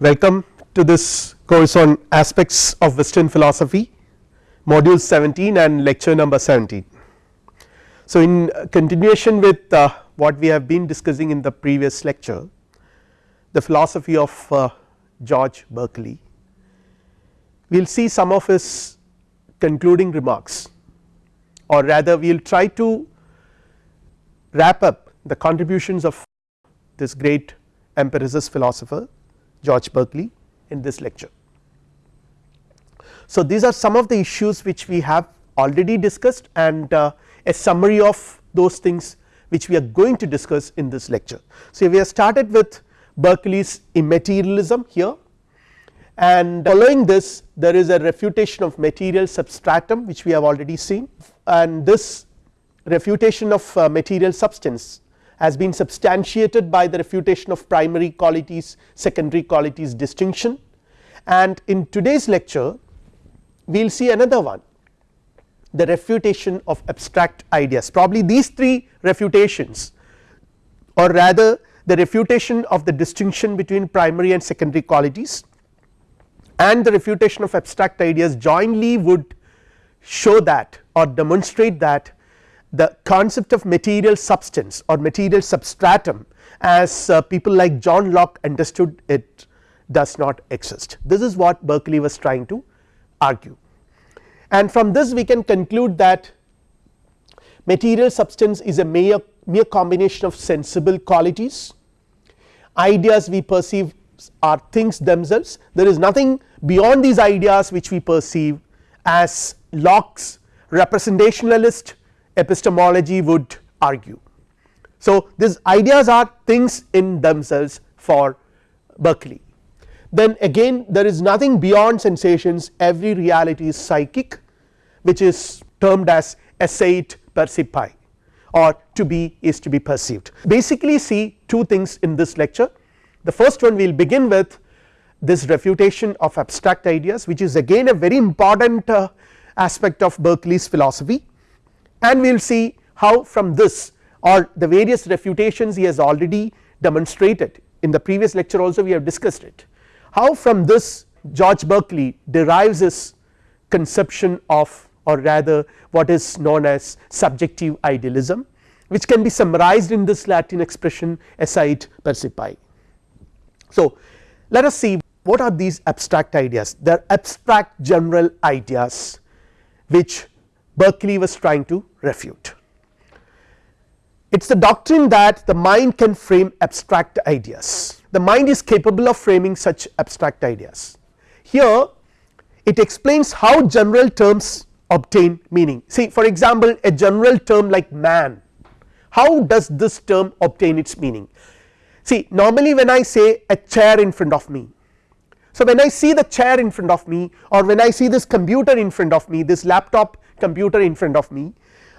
Welcome to this course on aspects of western philosophy module 17 and lecture number 17. So, in continuation with uh, what we have been discussing in the previous lecture the philosophy of uh, George Berkeley we will see some of his concluding remarks or rather we will try to wrap up the contributions of this great empiricist philosopher George Berkeley in this lecture. So, these are some of the issues which we have already discussed and uh, a summary of those things which we are going to discuss in this lecture. So, we have started with Berkeley's immaterialism here and following this there is a refutation of material substratum which we have already seen and this refutation of uh, material substance has been substantiated by the refutation of primary qualities secondary qualities distinction. And in today's lecture we will see another one the refutation of abstract ideas. Probably these three refutations or rather the refutation of the distinction between primary and secondary qualities and the refutation of abstract ideas jointly would show that or demonstrate that the concept of material substance or material substratum as uh, people like John Locke understood it does not exist. This is what Berkeley was trying to argue. And from this we can conclude that material substance is a mere, mere combination of sensible qualities. Ideas we perceive are things themselves. There is nothing beyond these ideas which we perceive as Locke's representationalist epistemology would argue. So, these ideas are things in themselves for Berkeley then again there is nothing beyond sensations every reality is psychic which is termed as esse est percipi or to be is to be perceived. Basically see two things in this lecture the first one we will begin with this refutation of abstract ideas which is again a very important uh, aspect of Berkeley's philosophy and we will see how from this or the various refutations he has already demonstrated. In the previous lecture also we have discussed it. How from this George Berkeley derives his conception of or rather what is known as subjective idealism which can be summarized in this Latin expression esse est percipi. So, let us see what are these abstract ideas. They are abstract general ideas which Berkeley was trying to refute. It is the doctrine that the mind can frame abstract ideas the mind is capable of framing such abstract ideas. Here it explains how general terms obtain meaning see for example a general term like man how does this term obtain its meaning see normally when I say a chair in front of me so when I see the chair in front of me or when I see this computer in front of me this laptop computer in front of me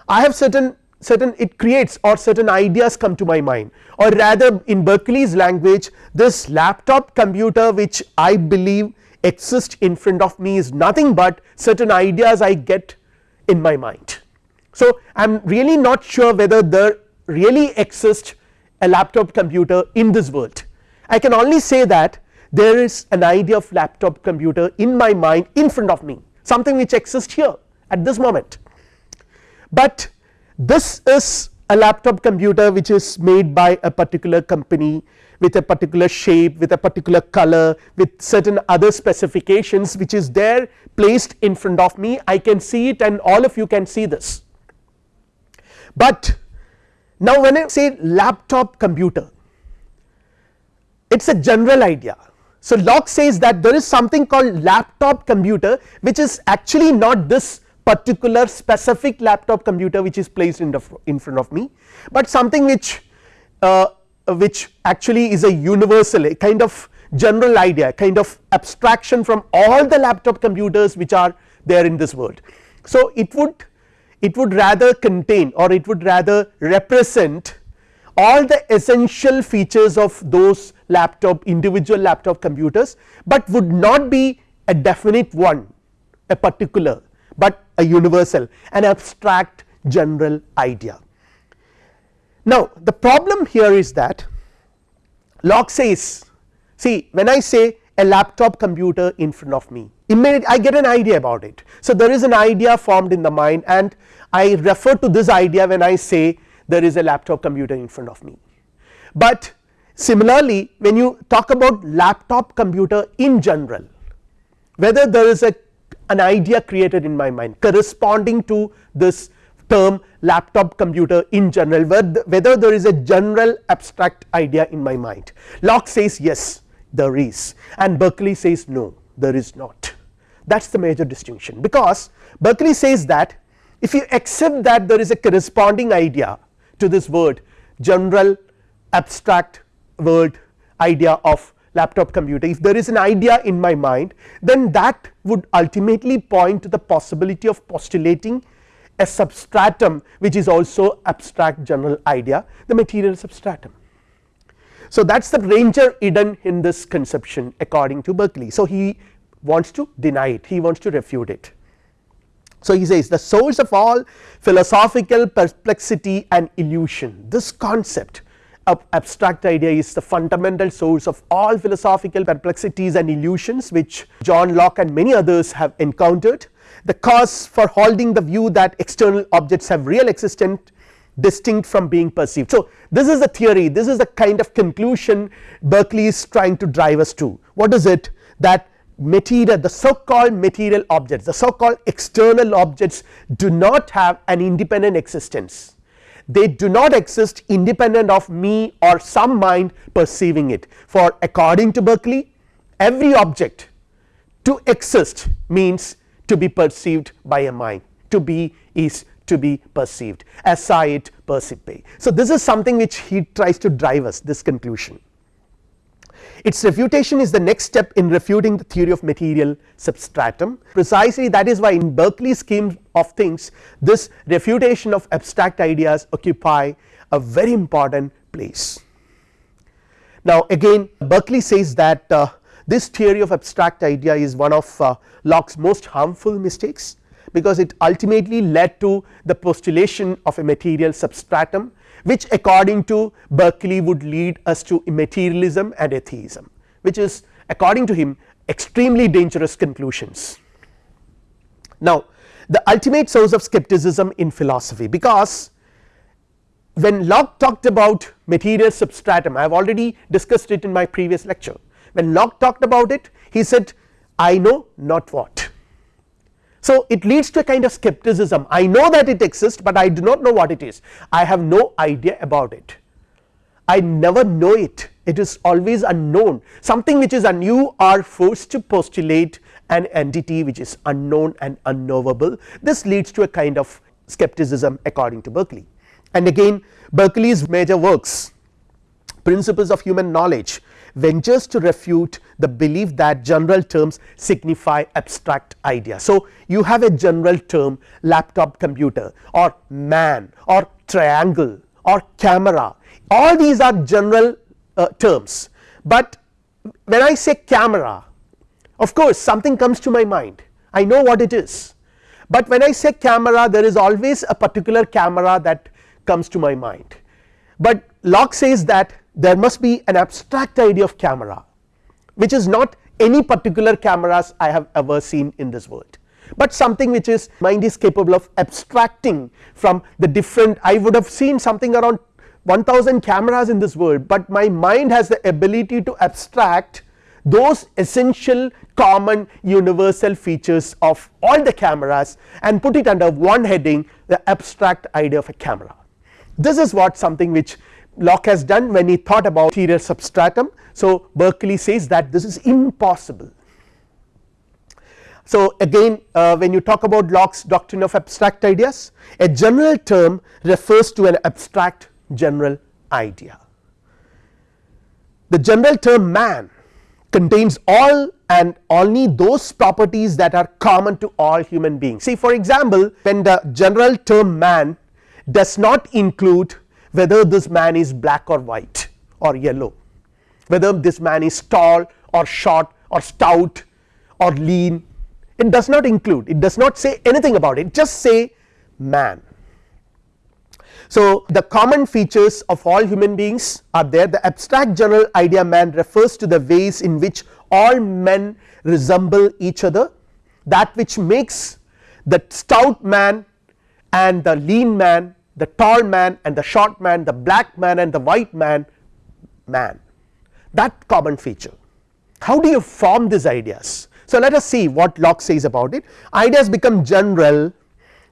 I have certain certain it creates or certain ideas come to my mind. Or rather in Berkeley's language this laptop computer which I believe exists in front of me is nothing but certain ideas I get in my mind. So I am really not sure whether there really exists a laptop computer in this world. I can only say that there is an idea of laptop computer in my mind in front of me. Something which exists here at this moment but this is a laptop computer which is made by a particular company with a particular shape with a particular color with certain other specifications which is there placed in front of me I can see it and all of you can see this. But now when I say laptop computer it is a general idea. So Locke says that there is something called laptop computer which is actually not this particular specific laptop computer which is placed in, the, in front of me, but something which uh, which actually is a universal a kind of general idea kind of abstraction from all the laptop computers which are there in this world. So it would it would rather contain or it would rather represent all the essential features of those laptop individual laptop computers, but would not be a definite one a particular but a universal an abstract general idea. Now the problem here is that Locke says see when I say a laptop computer in front of me immediately I get an idea about it. So, there is an idea formed in the mind and I refer to this idea when I say there is a laptop computer in front of me. But similarly when you talk about laptop computer in general whether there is a an idea created in my mind corresponding to this term laptop computer in general whether there is a general abstract idea in my mind. Locke says yes there is. And Berkeley says no there is not. That is the major distinction. Because Berkeley says that if you accept that there is a corresponding idea to this word general abstract word idea of laptop computer if there is an idea in my mind then that would ultimately point to the possibility of postulating a substratum which is also abstract general idea the material substratum. So, that is the Ranger hidden in this conception according to Berkeley. So, he wants to deny it he wants to refute it. So, he says the source of all philosophical perplexity and illusion this concept abstract idea is the fundamental source of all philosophical perplexities and illusions which John Locke and many others have encountered. The cause for holding the view that external objects have real existence distinct from being perceived. So, this is the theory this is the kind of conclusion Berkeley is trying to drive us to. What is it? That material the so called material objects the so called external objects do not have an independent existence they do not exist independent of me or some mind perceiving it. For according to Berkeley every object to exist means to be perceived by a mind. To be is to be perceived. Esse est percipi. So, this is something which he tries to drive us this conclusion its refutation is the next step in refuting the theory of material substratum precisely that is why in Berkeley's scheme of things this refutation of abstract ideas occupy a very important place. Now again Berkeley says that uh, this theory of abstract idea is one of uh, Locke's most harmful mistakes because it ultimately led to the postulation of a material substratum which according to Berkeley would lead us to materialism and atheism which is according to him extremely dangerous conclusions. Now the ultimate source of skepticism in philosophy because when Locke talked about material substratum I have already discussed it in my previous lecture when Locke talked about it he said I know not what so, it leads to a kind of skepticism. I know that it exists, but I do not know what it is. I have no idea about it. I never know it. It is always unknown. Something which is un you are forced to postulate an entity which is unknown and unknowable. This leads to a kind of skepticism according to Berkeley. And again Berkeley's major works principles of human knowledge ventures to refute the belief that general terms signify abstract idea. So, you have a general term laptop computer or man or triangle or camera. All these are general uh, terms, but when I say camera of course something comes to my mind. I know what it is, but when I say camera there is always a particular camera that comes to my mind, but Locke says that there must be an abstract idea of camera which is not any particular cameras I have ever seen in this world, but something which is mind is capable of abstracting from the different I would have seen something around 1000 cameras in this world, but my mind has the ability to abstract those essential common universal features of all the cameras and put it under one heading the abstract idea of a camera. This is what something which Locke has done when he thought about material substratum. So, Berkeley says that this is impossible. So, again uh, when you talk about Locke's doctrine of abstract ideas a general term refers to an abstract general idea. The general term man contains all and only those properties that are common to all human beings. See for example, when the general term man does not include whether this man is black or white or yellow, whether this man is tall or short or stout or lean it does not include it does not say anything about it just say man. So, the common features of all human beings are there the abstract general idea man refers to the ways in which all men resemble each other that which makes the stout man and the lean man the tall man and the short man the black man and the white man man that common feature. How do you form these ideas? So, let us see what Locke says about it ideas become general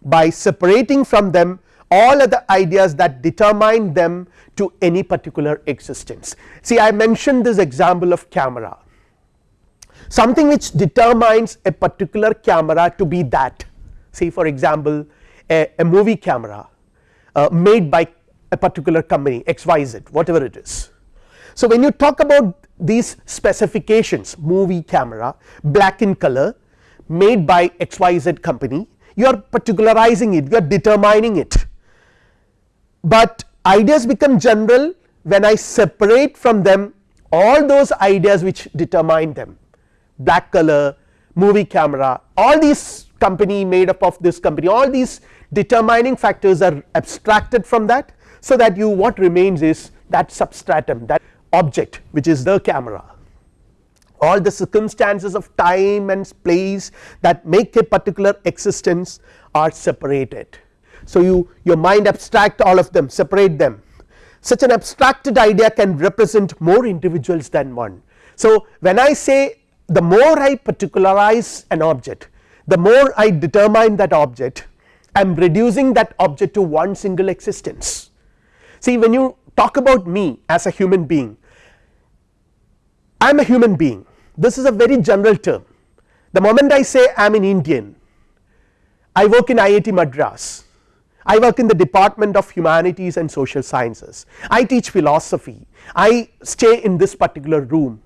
by separating from them all other ideas that determine them to any particular existence. See I mentioned this example of camera something which determines a particular camera to be that say for example a, a movie camera uh, made by a particular company xyz whatever it is. So, when you talk about these specifications movie camera black in color made by xyz company you are particularizing it you are determining it, but ideas become general when I separate from them all those ideas which determine them black color movie camera all these company made up of this company all these determining factors are abstracted from that so that you what remains is that substratum that object which is the camera all the circumstances of time and place that make a particular existence are separated. So, you your mind abstract all of them separate them such an abstracted idea can represent more individuals than one. So, when I say the more I particularize an object the more I determine that object I am reducing that object to one single existence. See when you talk about me as a human being I am a human being. This is a very general term. The moment I say I am an Indian I work in IIT Madras. I work in the department of humanities and social sciences. I teach philosophy. I stay in this particular room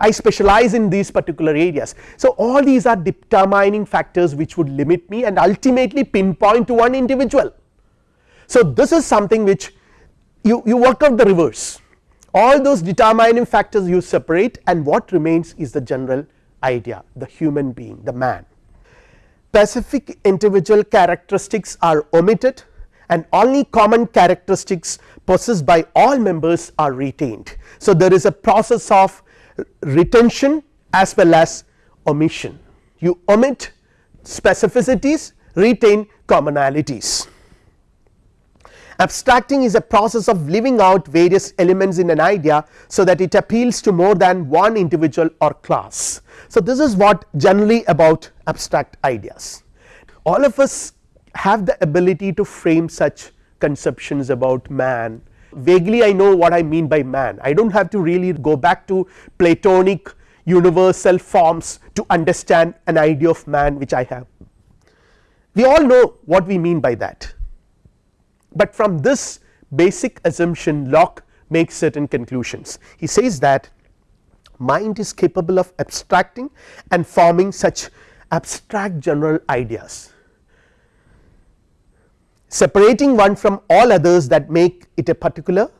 I specialize in these particular areas. So, all these are determining factors which would limit me and ultimately pinpoint to one individual. So, this is something which you, you work out the reverse all those determining factors you separate and what remains is the general idea the human being the man. Specific individual characteristics are omitted and only common characteristics possessed by all members are retained. So, there is a process of retention as well as omission you omit specificities retain commonalities. Abstracting is a process of leaving out various elements in an idea so that it appeals to more than one individual or class. So, this is what generally about abstract ideas all of us have the ability to frame such conceptions about man vaguely I know what I mean by man I do not have to really go back to Platonic universal forms to understand an idea of man which I have. We all know what we mean by that, but from this basic assumption Locke makes certain conclusions. He says that mind is capable of abstracting and forming such abstract general ideas separating one from all others that make it a particular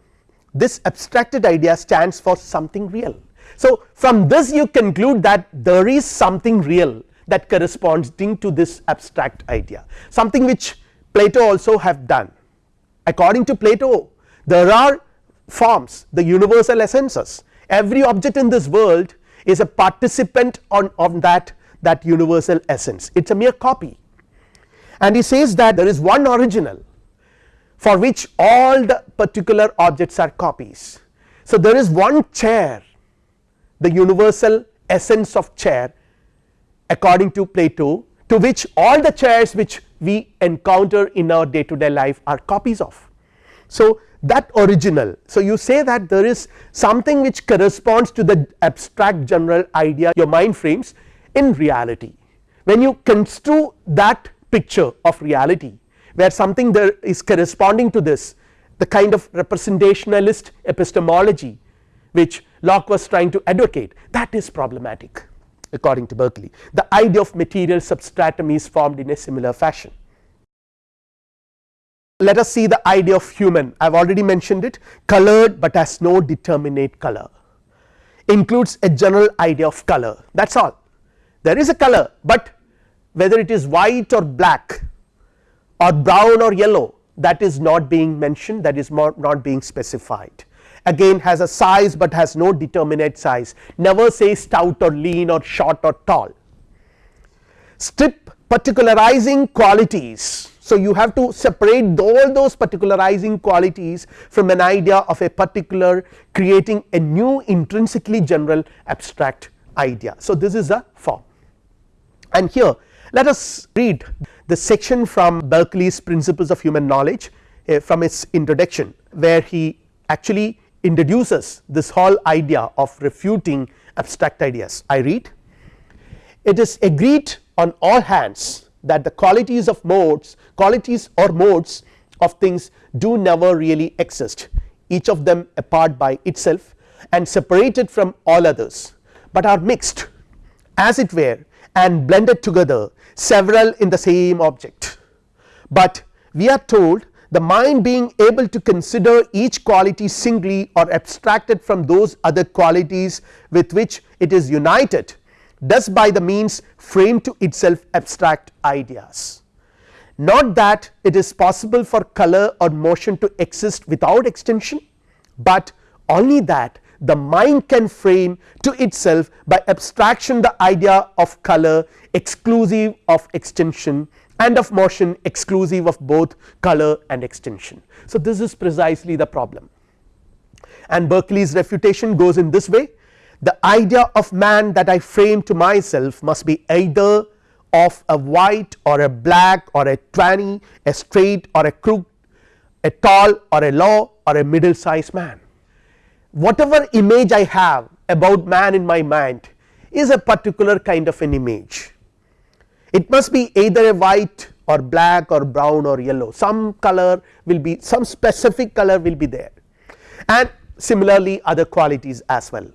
this abstracted idea stands for something real. So, from this you conclude that there is something real that corresponds to this abstract idea something which Plato also have done. According to Plato there are forms the universal essences. Every object in this world is a participant on, on that that universal essence. It is a mere copy and he says that there is one original for which all the particular objects are copies. So, there is one chair the universal essence of chair according to Plato to which all the chairs which we encounter in our day to day life are copies of. So, that original. So, you say that there is something which corresponds to the abstract general idea your mind frames in reality. When you construe that picture of reality where something there is corresponding to this the kind of representationalist epistemology which Locke was trying to advocate that is problematic according to Berkeley. The idea of material substratum is formed in a similar fashion. Let us see the idea of human. I have already mentioned it. Colored but has no determinate color. Includes a general idea of color. That is all. There is a color but whether it is white or black or brown or yellow that is not being mentioned that is not being specified again has a size, but has no determinate size never say stout or lean or short or tall. Strip particularizing qualities. So, you have to separate all those particularizing qualities from an idea of a particular creating a new intrinsically general abstract idea. So, this is a form and here let us read the section from Berkeley's principles of human knowledge uh, from its introduction where he actually introduces this whole idea of refuting abstract ideas. I read it is agreed on all hands that the qualities of modes qualities or modes of things do never really exist each of them apart by itself and separated from all others, but are mixed as it were and blended together several in the same object. But we are told the mind being able to consider each quality singly or abstracted from those other qualities with which it is united does by the means frame to itself abstract ideas. Not that it is possible for color or motion to exist without extension, but only that the mind can frame to itself by abstraction the idea of color exclusive of extension and of motion exclusive of both color and extension. So, this is precisely the problem and Berkeley's refutation goes in this way the idea of man that I frame to myself must be either of a white or a black or a twanny, a straight or a crooked, a tall or a low or a middle sized man. Whatever image I have about man in my mind is a particular kind of an image. It must be either a white or black or brown or yellow some color will be some specific color will be there and similarly other qualities as well.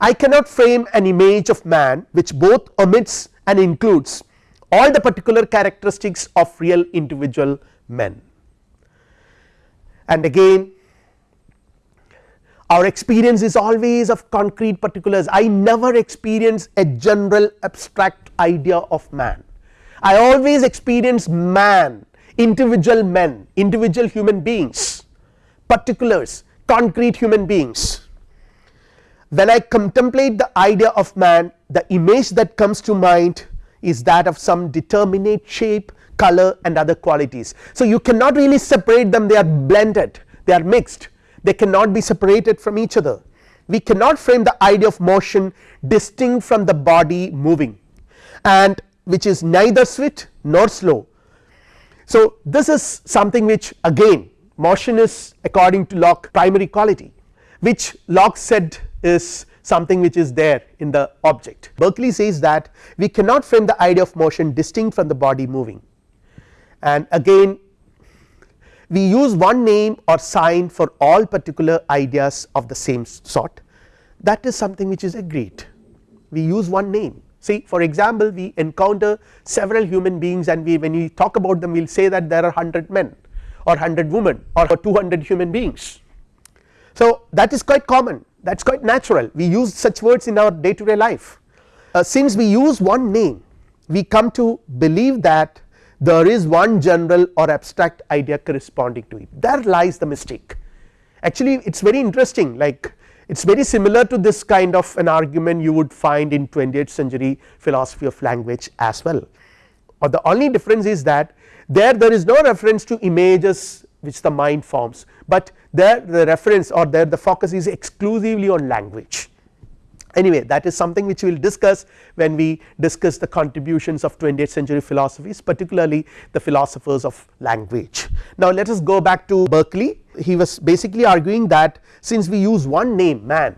I cannot frame an image of man which both omits and includes all the particular characteristics of real individual men. And again our experience is always of concrete particulars. I never experience a general abstract idea of man. I always experience man individual men individual human beings particulars concrete human beings. When I contemplate the idea of man the image that comes to mind is that of some determinate shape color and other qualities. So, you cannot really separate them. They are blended. They are mixed they cannot be separated from each other. We cannot frame the idea of motion distinct from the body moving and which is neither swift nor slow. So, this is something which again motion is according to Locke primary quality which Locke said is something which is there in the object. Berkeley says that we cannot frame the idea of motion distinct from the body moving and again we use one name or sign for all particular ideas of the same sort. That is something which is agreed. We use one name. See for example we encounter several human beings and we when we talk about them we will say that there are 100 men or 100 women or 200 human beings. So, that is quite common. That is quite natural. We use such words in our day to day life. Uh, since we use one name we come to believe that there is one general or abstract idea corresponding to it there lies the mistake. Actually it is very interesting like it is very similar to this kind of an argument you would find in 20th century philosophy of language as well or the only difference is that there there is no reference to images which the mind forms, but there the reference or there the focus is exclusively on language. Anyway that is something which we will discuss when we discuss the contributions of 20th century philosophies particularly the philosophers of language. Now let us go back to Berkeley. He was basically arguing that since we use one name man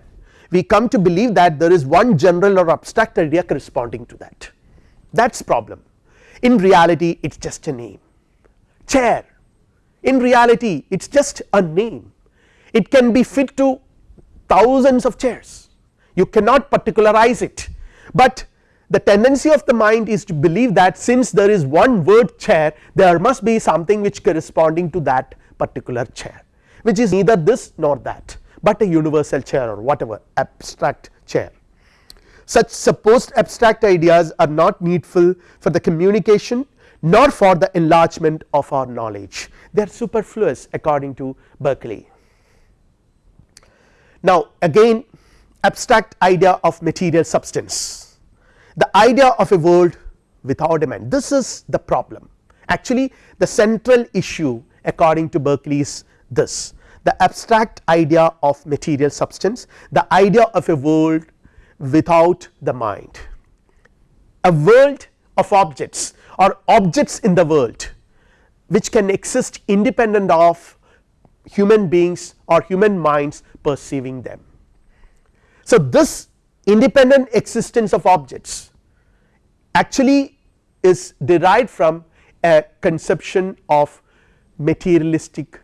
we come to believe that there is one general or abstract idea corresponding to that. That is problem. In reality it is just a name. Chair. In reality it is just a name. It can be fit to thousands of chairs you cannot particularize it, but the tendency of the mind is to believe that since there is one word chair there must be something which corresponding to that particular chair which is neither this nor that, but a universal chair or whatever abstract chair. Such supposed abstract ideas are not needful for the communication nor for the enlargement of our knowledge they are superfluous according to Berkeley. Now again abstract idea of material substance, the idea of a world without a mind this is the problem. Actually the central issue according to Berkeley is this. The abstract idea of material substance the idea of a world without the mind. A world of objects or objects in the world which can exist independent of human beings or human minds perceiving them. So, this independent existence of objects actually is derived from a conception of materialistic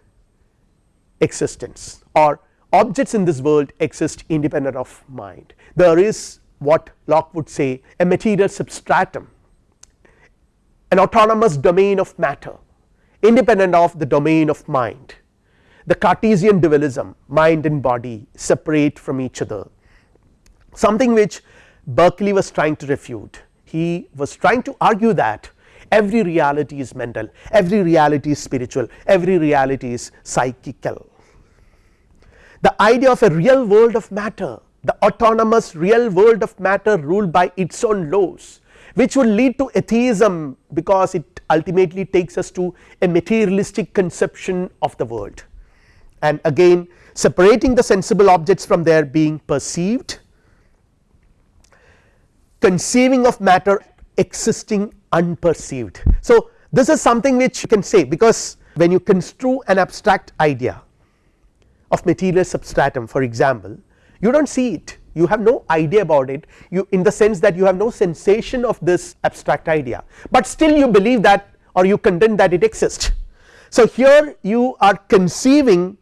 existence or objects in this world exist independent of mind. There is what Locke would say a material substratum an autonomous domain of matter independent of the domain of mind the Cartesian dualism mind and body separate from each other something which Berkeley was trying to refute. He was trying to argue that every reality is mental every reality is spiritual every reality is psychical. The idea of a real world of matter the autonomous real world of matter ruled by its own laws which would lead to atheism because it ultimately takes us to a materialistic conception of the world. And again separating the sensible objects from their being perceived conceiving of matter existing unperceived. So, this is something which you can say because when you construe an abstract idea of material substratum for example you do not see it you have no idea about it you in the sense that you have no sensation of this abstract idea, but still you believe that or you contend that it exists. So, here you are conceiving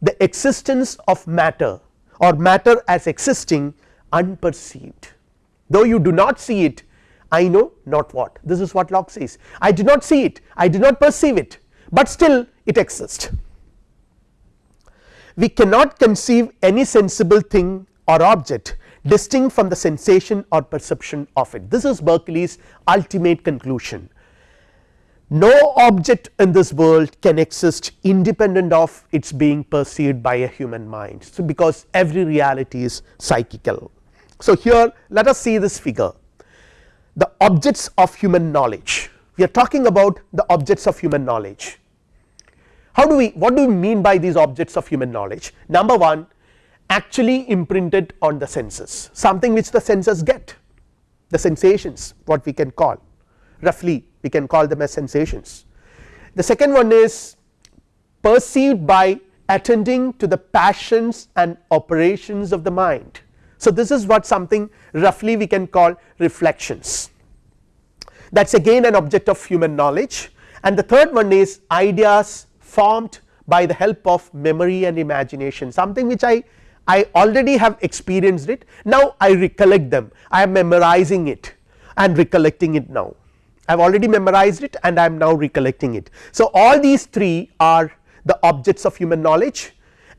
the existence of matter or matter as existing unperceived though you do not see it I know not what this is what Locke says I do not see it I do not perceive it but still it exists. We cannot conceive any sensible thing or object distinct from the sensation or perception of it this is Berkeley's ultimate conclusion no object in this world can exist independent of its being perceived by a human mind. So, because every reality is psychical. So, here let us see this figure the objects of human knowledge we are talking about the objects of human knowledge. How do we what do we mean by these objects of human knowledge number 1 actually imprinted on the senses something which the senses get the sensations what we can call roughly we can call them as sensations. The second one is perceived by attending to the passions and operations of the mind. So, this is what something roughly we can call reflections. That is again an object of human knowledge. And the third one is ideas formed by the help of memory and imagination something which I I already have experienced it. Now I recollect them. I am memorizing it and recollecting it now. I have already memorized it and I am now recollecting it. So, all these three are the objects of human knowledge.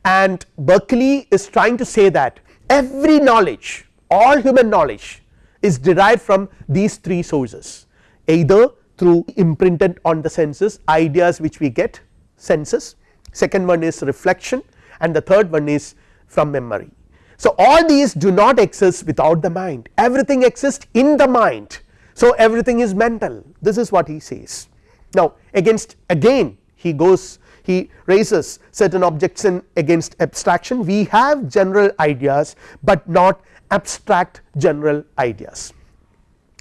And Berkeley is trying to say that every knowledge all human knowledge is derived from these three sources. Either through imprinted on the senses ideas which we get senses. Second one is reflection. And the third one is from memory. So, all these do not exist without the mind. Everything exists in the mind. So, everything is mental. This is what he says. Now against again he goes he raises certain objection against abstraction we have general ideas, but not abstract general ideas.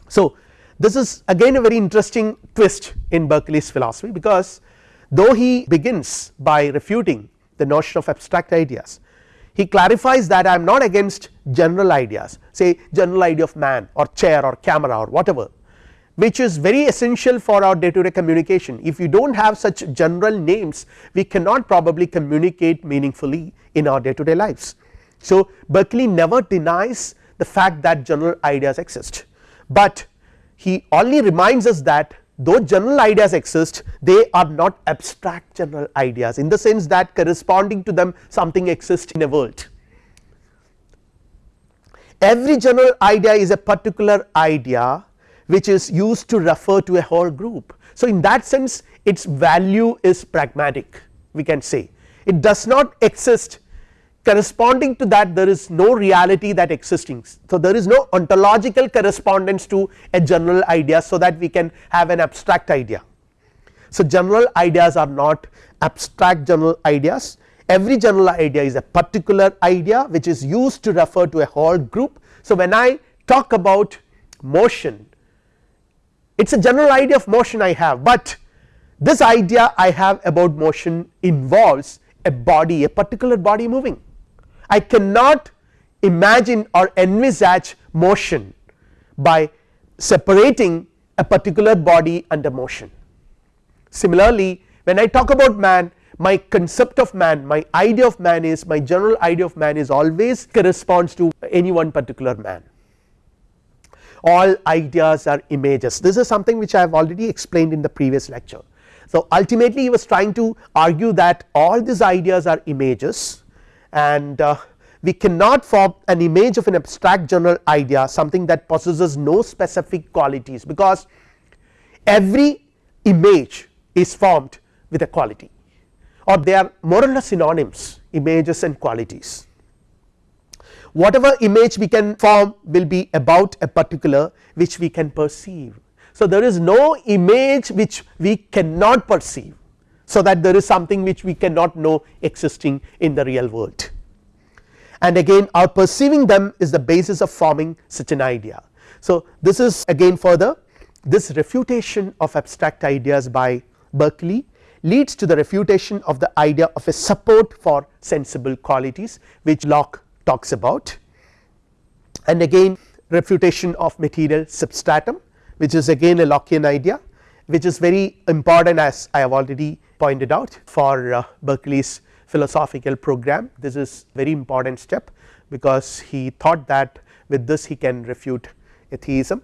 So, this is again a very interesting twist in Berkeley's philosophy because though he begins by refuting the notion of abstract ideas he clarifies that I am not against general ideas say general idea of man or chair or camera or whatever which is very essential for our day to day communication if you do not have such general names we cannot probably communicate meaningfully in our day to day lives. So, Berkeley never denies the fact that general ideas exist, but he only reminds us that though general ideas exist they are not abstract general ideas in the sense that corresponding to them something exists in a world. Every general idea is a particular idea which is used to refer to a whole group. So, in that sense its value is pragmatic we can say it does not exist corresponding to that there is no reality that existing. So, there is no ontological correspondence to a general idea so that we can have an abstract idea. So, general ideas are not abstract general ideas every general idea is a particular idea which is used to refer to a whole group. So, when I talk about motion it is a general idea of motion I have, but this idea I have about motion involves a body a particular body moving. I cannot imagine or envisage motion by separating a particular body and under motion. Similarly, when I talk about man my concept of man my idea of man is my general idea of man is always corresponds to any one particular man all ideas are images this is something which I have already explained in the previous lecture. So, ultimately he was trying to argue that all these ideas are images and uh, we cannot form an image of an abstract general idea something that possesses no specific qualities because every image is formed with a quality or they are more or less synonyms images and qualities whatever image we can form will be about a particular which we can perceive. So, there is no image which we cannot perceive so that there is something which we cannot know existing in the real world and again our perceiving them is the basis of forming such an idea. So, this is again further this refutation of abstract ideas by Berkeley leads to the refutation of the idea of a support for sensible qualities which Locke talks about. And again refutation of material substratum which is again a Lockean idea which is very important as I have already pointed out for uh, Berkeley's philosophical program. This is very important step because he thought that with this he can refute atheism.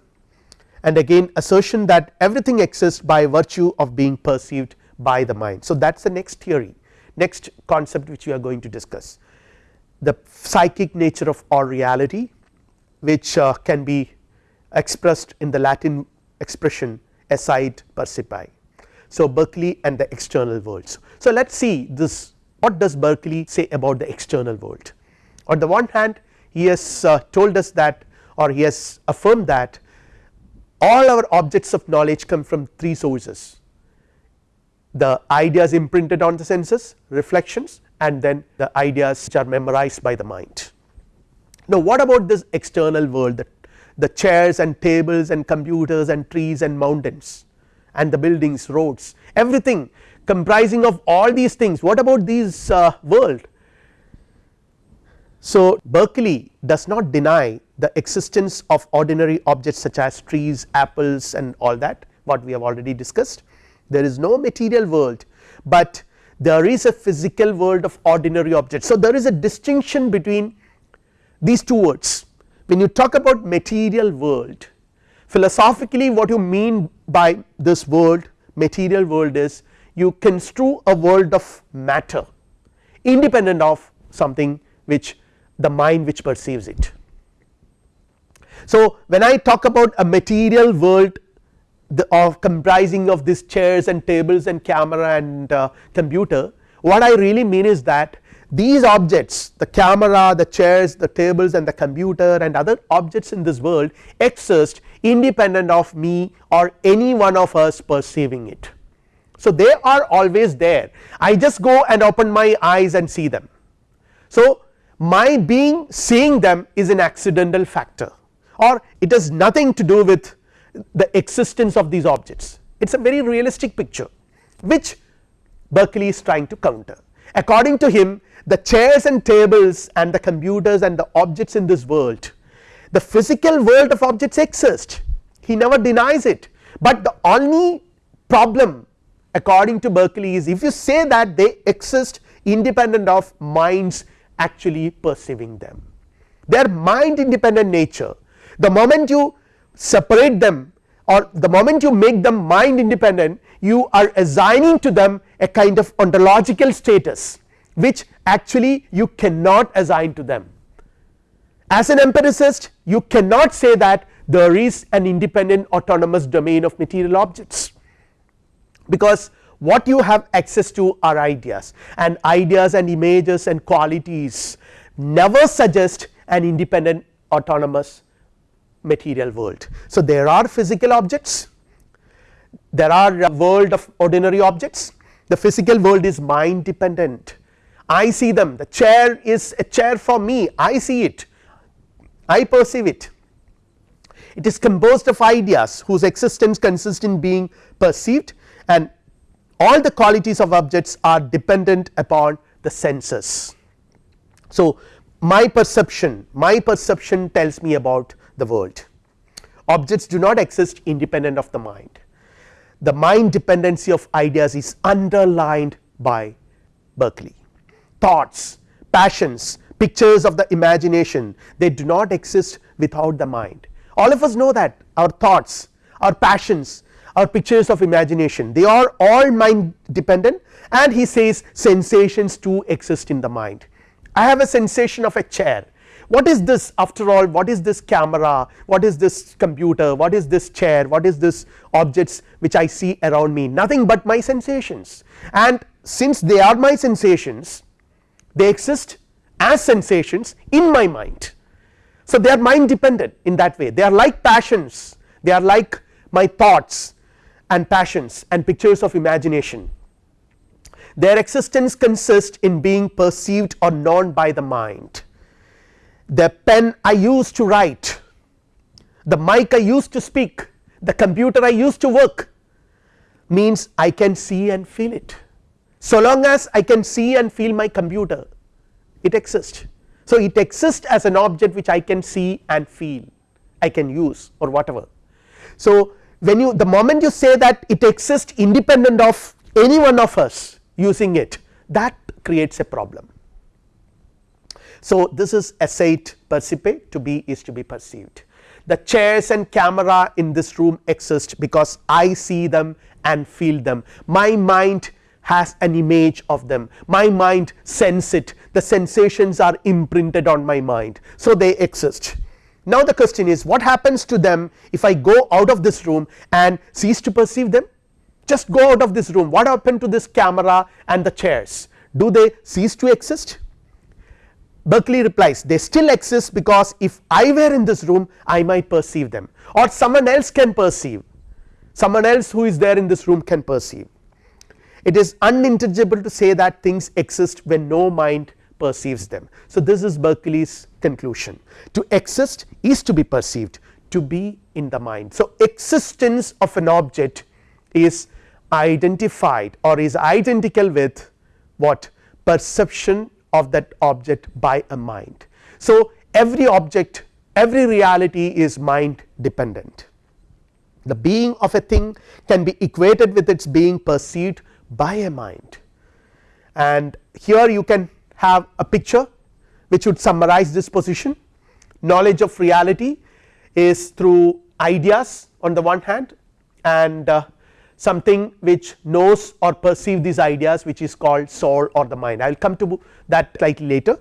And again assertion that everything exists by virtue of being perceived by the mind. So, that is the next theory next concept which we are going to discuss the psychic nature of our reality which uh, can be expressed in the Latin expression esse est percipi. So, Berkeley and the external worlds. So, let us see this what does Berkeley say about the external world. On the one hand he has uh, told us that or he has affirmed that all our objects of knowledge come from three sources the ideas imprinted on the senses reflections and then the ideas which are memorized by the mind. Now what about this external world the, the chairs and tables and computers and trees and mountains and the buildings roads everything comprising of all these things what about these uh, world. So Berkeley does not deny the existence of ordinary objects such as trees apples and all that what we have already discussed there is no material world, but there is a physical world of ordinary objects. So, there is a distinction between these two words when you talk about material world philosophically what you mean by this world material world is you construe a world of matter independent of something which the mind which perceives it. So, when I talk about a material world the of comprising of these chairs and tables and camera and uh, computer what I really mean is that these objects the camera the chairs the tables and the computer and other objects in this world exist independent of me or any one of us perceiving it. So, they are always there I just go and open my eyes and see them. So, my being seeing them is an accidental factor or it has nothing to do with the existence of these objects. It is a very realistic picture which Berkeley is trying to counter. According to him the chairs and tables and the computers and the objects in this world the physical world of objects exist. He never denies it, but the only problem according to Berkeley is if you say that they exist independent of minds actually perceiving them. Their mind independent nature. The moment you separate them or the moment you make them mind independent you are assigning to them a kind of ontological status which actually you cannot assign to them. As an empiricist you cannot say that there is an independent autonomous domain of material objects because what you have access to are ideas and ideas and images and qualities never suggest an independent autonomous material world. So, there are physical objects there are a world of ordinary objects. The physical world is mind dependent. I see them. The chair is a chair for me. I see it. I perceive it. It is composed of ideas whose existence consists in being perceived and all the qualities of objects are dependent upon the senses. So, my perception my perception tells me about the world. Objects do not exist independent of the mind. The mind dependency of ideas is underlined by Berkeley. Thoughts passions pictures of the imagination they do not exist without the mind. All of us know that our thoughts our passions our pictures of imagination they are all mind dependent and he says sensations too exist in the mind. I have a sensation of a chair what is this after all what is this camera? What is this computer? What is this chair? What is this objects which I see around me? Nothing but my sensations. And since they are my sensations they exist as sensations in my mind. So, they are mind dependent in that way. They are like passions. They are like my thoughts and passions and pictures of imagination. Their existence consists in being perceived or known by the mind. The pen I use to write, the mic I use to speak, the computer I use to work means I can see and feel it. So long as I can see and feel my computer it exists so, it exists as an object which I can see and feel I can use or whatever. So, when you the moment you say that it exists independent of any one of us using it that creates a problem. So, this is essay percipe to be is to be perceived. The chairs and camera in this room exist because I see them and feel them. My mind has an image of them. My mind sense it. The sensations are imprinted on my mind. So they exist. Now the question is what happens to them if I go out of this room and cease to perceive them? Just go out of this room. What happened to this camera and the chairs? Do they cease to exist Berkeley replies they still exist because if I were in this room I might perceive them or someone else can perceive someone else who is there in this room can perceive it is unintelligible to say that things exist when no mind perceives them. So, this is Berkeley's conclusion to exist is to be perceived to be in the mind. So, existence of an object is identified or is identical with what perception of that object by a mind. So, every object every reality is mind dependent. The being of a thing can be equated with its being perceived by a mind. And here you can have a picture which would summarize this position. Knowledge of reality is through ideas on the one hand and uh, something which knows or perceive these ideas which is called soul or the mind. I will come to that slightly later.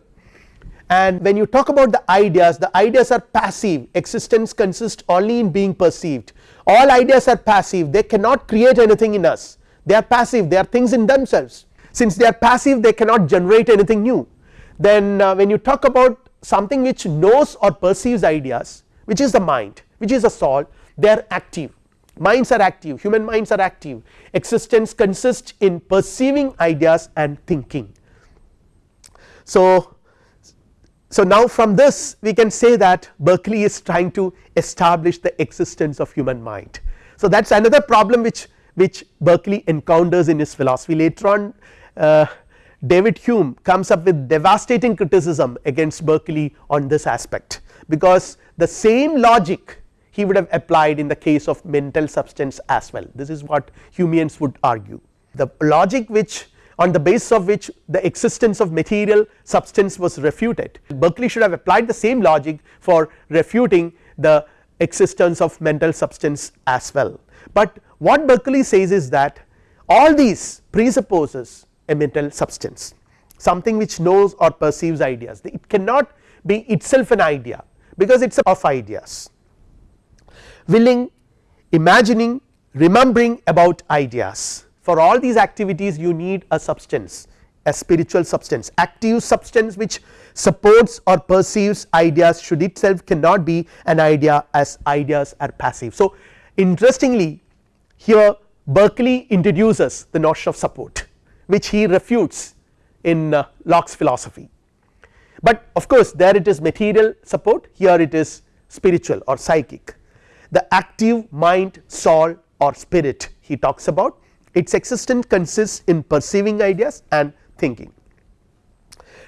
And when you talk about the ideas the ideas are passive. Existence consists only in being perceived. All ideas are passive. They cannot create anything in us. They are passive. They are things in themselves. Since they are passive they cannot generate anything new. Then uh, when you talk about something which knows or perceives ideas which is the mind which is a soul they are active minds are active human minds are active existence consists in perceiving ideas and thinking. So, so now from this we can say that Berkeley is trying to establish the existence of human mind. So that is another problem which which Berkeley encounters in his philosophy later on uh, David Hume comes up with devastating criticism against Berkeley on this aspect because the same logic he would have applied in the case of mental substance as well. This is what Humeans would argue. The logic which on the basis of which the existence of material substance was refuted. Berkeley should have applied the same logic for refuting the existence of mental substance as well. But what Berkeley says is that all these presupposes a mental substance something which knows or perceives ideas. It cannot be itself an idea because it is a of ideas willing imagining remembering about ideas. For all these activities you need a substance a spiritual substance active substance which supports or perceives ideas. Should itself cannot be an idea as ideas are passive. So, interestingly here Berkeley introduces the notion of support which he refutes in uh, Locke's philosophy, but of course there it is material support here it is spiritual or psychic the active mind soul or spirit he talks about. Its existence consists in perceiving ideas and thinking.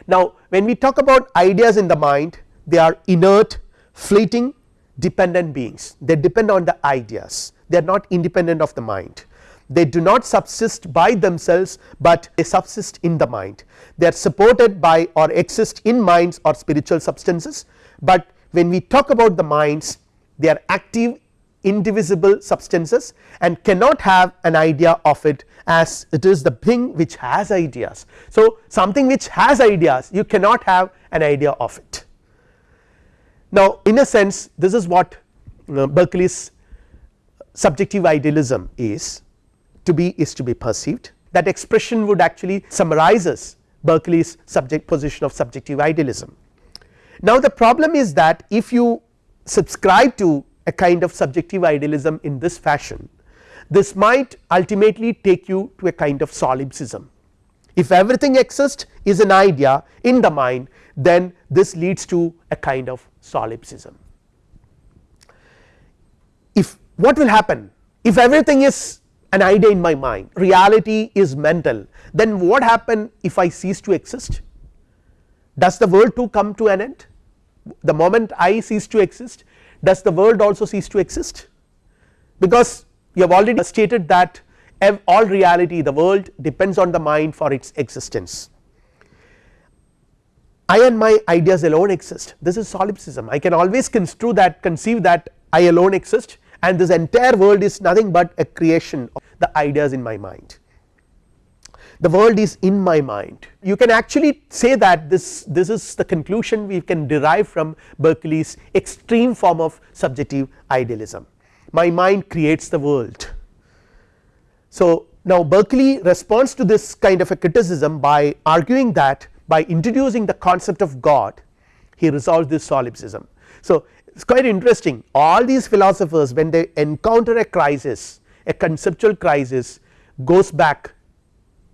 Now when we talk about ideas in the mind they are inert fleeting dependent beings. They depend on the ideas. They are not independent of the mind. They do not subsist by themselves, but they subsist in the mind. They are supported by or exist in minds or spiritual substances, but when we talk about the minds they are active indivisible substances and cannot have an idea of it as it is the thing which has ideas. So, something which has ideas you cannot have an idea of it. Now in a sense this is what uh, Berkeley's subjective idealism is to be is to be perceived that expression would actually summarizes Berkeley's subject position of subjective idealism. Now the problem is that if you subscribe to a kind of subjective idealism in this fashion this might ultimately take you to a kind of solipsism. If everything exists is an idea in the mind then this leads to a kind of solipsism. If what will happen if everything is an idea in my mind reality is mental then what happen if I cease to exist does the world too come to an end the moment I cease to exist does the world also cease to exist because you have already stated that all reality the world depends on the mind for its existence. I and my ideas alone exist this is solipsism I can always construe that conceive that I alone exist and this entire world is nothing but a creation of the ideas in my mind. The world is in my mind you can actually say that this this is the conclusion we can derive from Berkeley's extreme form of subjective idealism my mind creates the world. So now Berkeley responds to this kind of a criticism by arguing that by introducing the concept of God he resolves this solipsism. So it is quite interesting all these philosophers when they encounter a crisis a conceptual crisis goes back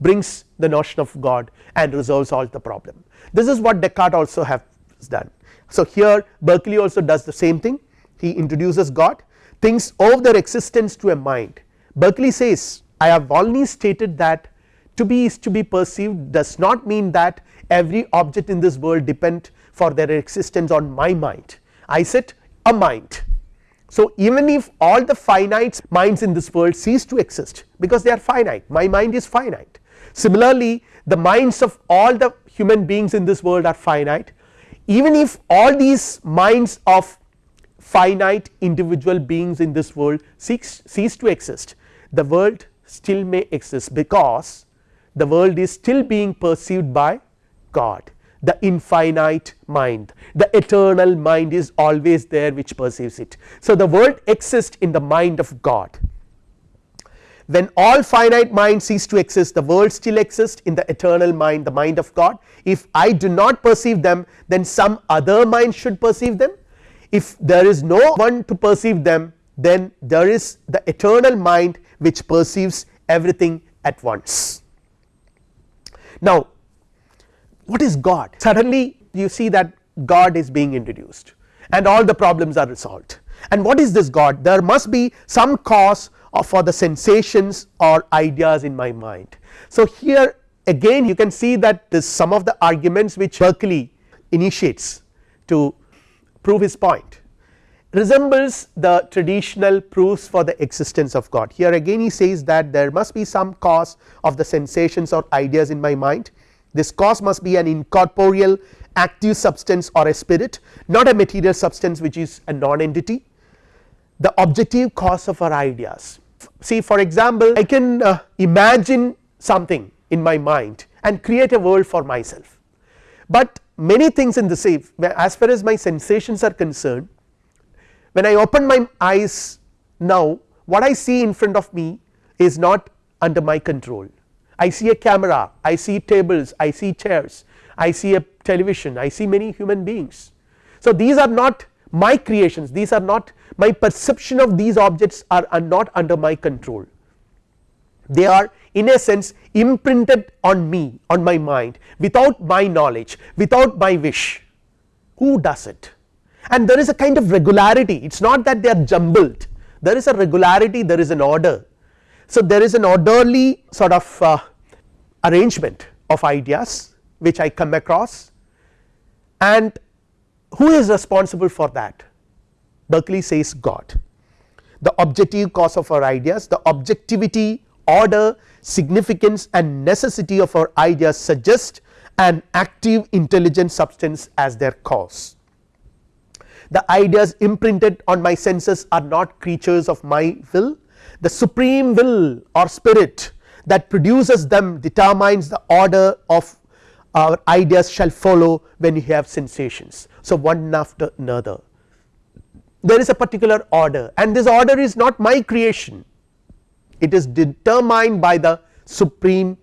brings the notion of God and resolves all the problem this is what Descartes also has done. So here Berkeley also does the same thing he introduces God things owe their existence to a mind Berkeley says I have only stated that to be is to be perceived does not mean that every object in this world depend for their existence on my mind I said a mind. So even if all the finite minds in this world cease to exist because they are finite my mind is finite similarly the minds of all the human beings in this world are finite. Even if all these minds of finite individual beings in this world cease, cease to exist the world still may exist because the world is still being perceived by God. The infinite mind the eternal mind is always there which perceives it. So the world exists in the mind of God when all finite minds cease to exist the world still exists in the eternal mind the mind of God. If I do not perceive them then some other mind should perceive them. If there is no one to perceive them then there is the eternal mind which perceives everything at once. Now what is God? Suddenly you see that God is being introduced and all the problems are resolved. And what is this God? There must be some cause for the sensations or ideas in my mind. So here again you can see that this some of the arguments which Berkeley initiates to prove his point resembles the traditional proofs for the existence of God. Here again he says that there must be some cause of the sensations or ideas in my mind this cause must be an incorporeal active substance or a spirit not a material substance which is a non-entity the objective cause of our ideas. See for example I can uh, imagine something in my mind and create a world for myself, but many things in the same as far as my sensations are concerned when I open my eyes now what I see in front of me is not under my control. I see a camera, I see tables, I see chairs, I see a television, I see many human beings. So, these are not my creations, these are not my perception of these objects are, are not under my control. They are in a sense imprinted on me on my mind without my knowledge, without my wish. Who does it? And there is a kind of regularity, it is not that they are jumbled, there is a regularity, there is an order. So, there is an orderly sort of uh, arrangement of ideas which I come across and who is responsible for that? Berkeley says God. The objective cause of our ideas, the objectivity, order, significance and necessity of our ideas suggest an active intelligent substance as their cause. The ideas imprinted on my senses are not creatures of my will, the supreme will or spirit that produces them determines the order of our ideas shall follow when you have sensations. So, one after another there is a particular order and this order is not my creation it is determined by the supreme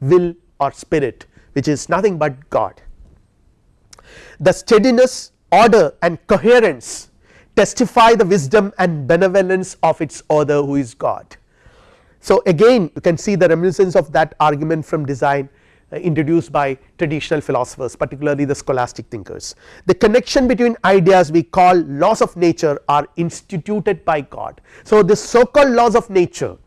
will or spirit which is nothing but God. The steadiness order and coherence testify the wisdom and benevolence of its author who is God. So, again you can see the reminiscence of that argument from design Uh, introduced by traditional philosophers particularly the scholastic thinkers. The connection between ideas we call laws of nature are instituted by God. So, this so called laws of nature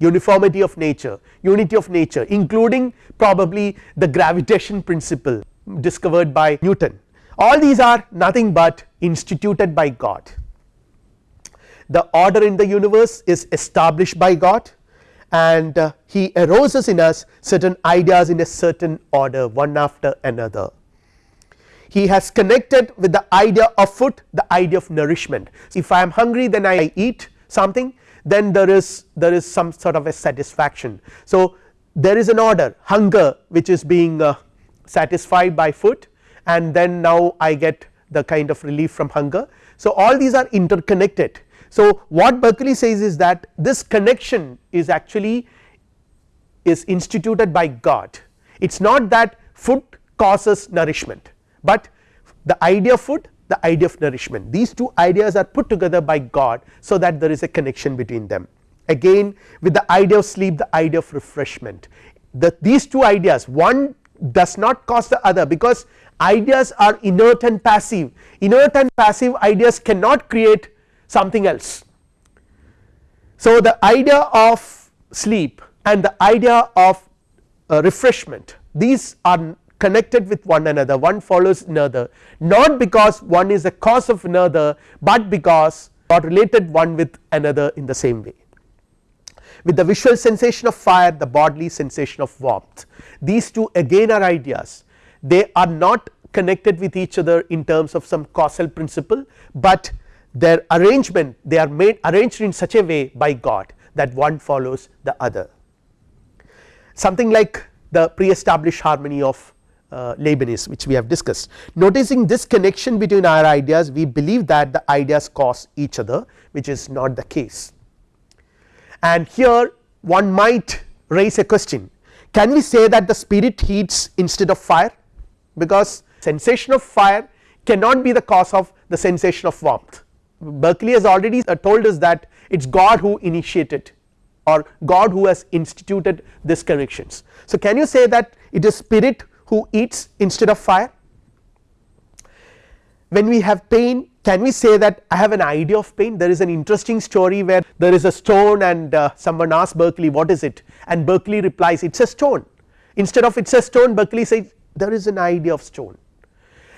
uniformity of nature, unity of nature including probably the gravitation principle discovered by Newton all these are nothing but instituted by God. The order in the universe is established by God and uh, he arouses in us certain ideas in a certain order one after another. He has connected with the idea of food the idea of nourishment. If I am hungry then I eat something then there is there is some sort of a satisfaction. So, there is an order hunger which is being uh, satisfied by food and then now I get the kind of relief from hunger. So, all these are interconnected so, what Berkeley says is that this connection is actually is instituted by God. It is not that food causes nourishment, but the idea of food the idea of nourishment. These two ideas are put together by God so that there is a connection between them. Again with the idea of sleep the idea of refreshment. The these two ideas one does not cause the other because ideas are inert and passive. Inert and passive ideas cannot create something else. So, the idea of sleep and the idea of uh, refreshment these are connected with one another one follows another not because one is a cause of another, but because are related one with another in the same way. With the visual sensation of fire the bodily sensation of warmth these two again are ideas they are not connected with each other in terms of some causal principle, but their arrangement they are made arranged in such a way by God that one follows the other. Something like the pre-established harmony of uh, Leibniz which we have discussed. Noticing this connection between our ideas we believe that the ideas cause each other which is not the case. And here one might raise a question can we say that the spirit heats instead of fire because sensation of fire cannot be the cause of the sensation of warmth Berkeley has already uh, told us that it is God who initiated or God who has instituted these connections. So, can you say that it is spirit who eats instead of fire? When we have pain can we say that I have an idea of pain there is an interesting story where there is a stone and uh, someone asks Berkeley what is it and Berkeley replies it is a stone instead of it is a stone Berkeley says there is an idea of stone.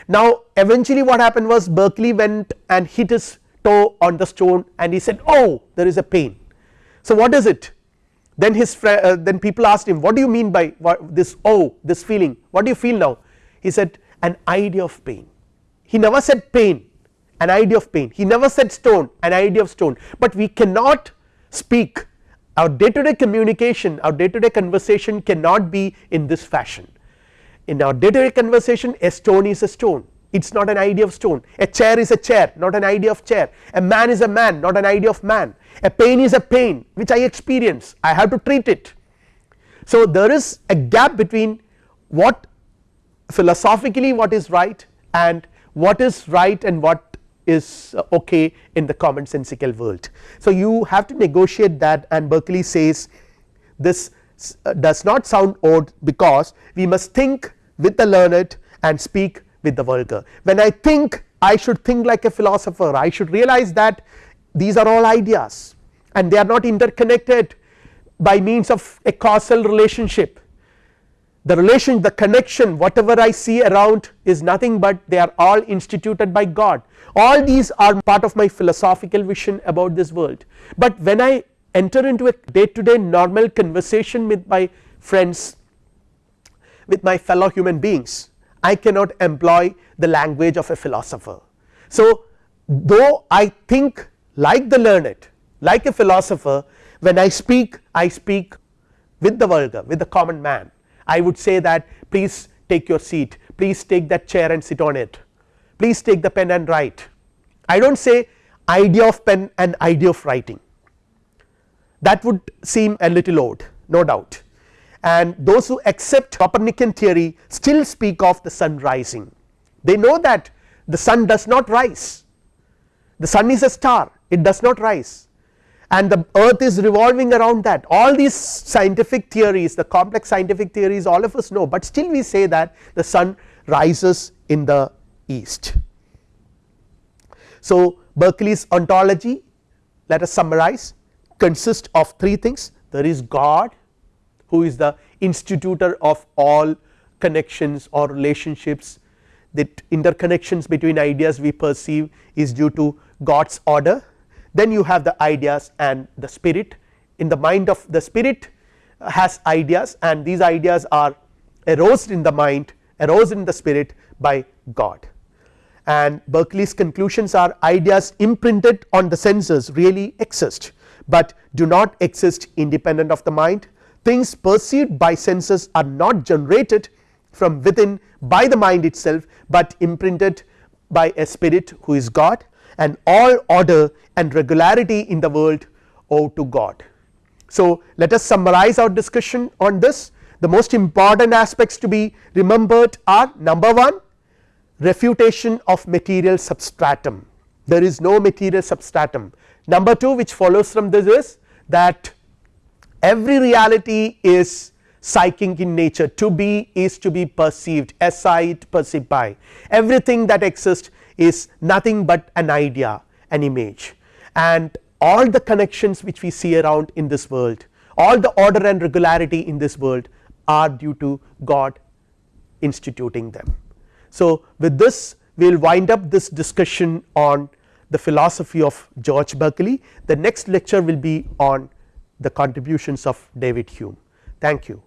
Now eventually what happened was Berkeley went and hit his toe on the stone and he said oh there is a pain. So what is it? Then his uh, then people asked him what do you mean by this oh this feeling? What do you feel now? He said an idea of pain. He never said pain an idea of pain. He never said stone an idea of stone. But we cannot speak. Our day to day communication our day to day conversation cannot be in this fashion. In our day to day conversation a stone is a stone it is not an idea of stone. A chair is a chair not an idea of chair. A man is a man not an idea of man. A pain is a pain which I experience. I have to treat it. So, there is a gap between what philosophically what is right and what is right and what is uh, okay in the commonsensical world. So, you have to negotiate that and Berkeley says this uh, does not sound odd because we must think with the learned and speak with the vulgar. When I think I should think like a philosopher. I should realize that these are all ideas and they are not interconnected by means of a causal relationship. The relation the connection whatever I see around is nothing but they are all instituted by God. All these are part of my philosophical vision about this world, but when I enter into a day to day normal conversation with my friends with my fellow human beings I cannot employ the language of a philosopher. So, though I think like the learned like a philosopher when I speak I speak with the vulgar with the common man. I would say that please take your seat. Please take that chair and sit on it. Please take the pen and write. I do not say idea of pen and idea of writing. That would seem a little odd no doubt and those who accept Copernican theory still speak of the sun rising. They know that the sun does not rise. The sun is a star. It does not rise. And the earth is revolving around that. All these scientific theories the complex scientific theories all of us know, but still we say that the sun rises in the east. So, Berkeley's ontology let us summarize consists of three things. There is God who is the institutor of all connections or relationships. That interconnections between ideas we perceive is due to God's order. Then you have the ideas and the spirit. In the mind of the spirit has ideas and these ideas are aroused in the mind aroused in the spirit by God. And Berkeley's conclusions are ideas imprinted on the senses really exist, but do not exist independent of the mind things perceived by senses are not generated from within by the mind itself, but imprinted by a spirit who is God and all order and regularity in the world owe to God. So, let us summarize our discussion on this the most important aspects to be remembered are number 1 refutation of material substratum there is no material substratum. Number 2 which follows from this is that every reality is psychic in nature. To be is to be perceived. Sight perceived by. Everything that exists is nothing but an idea an image. And all the connections which we see around in this world all the order and regularity in this world are due to God instituting them. So, with this we will wind up this discussion on the philosophy of George Berkeley. The next lecture will be on the contributions of David Hume thank you.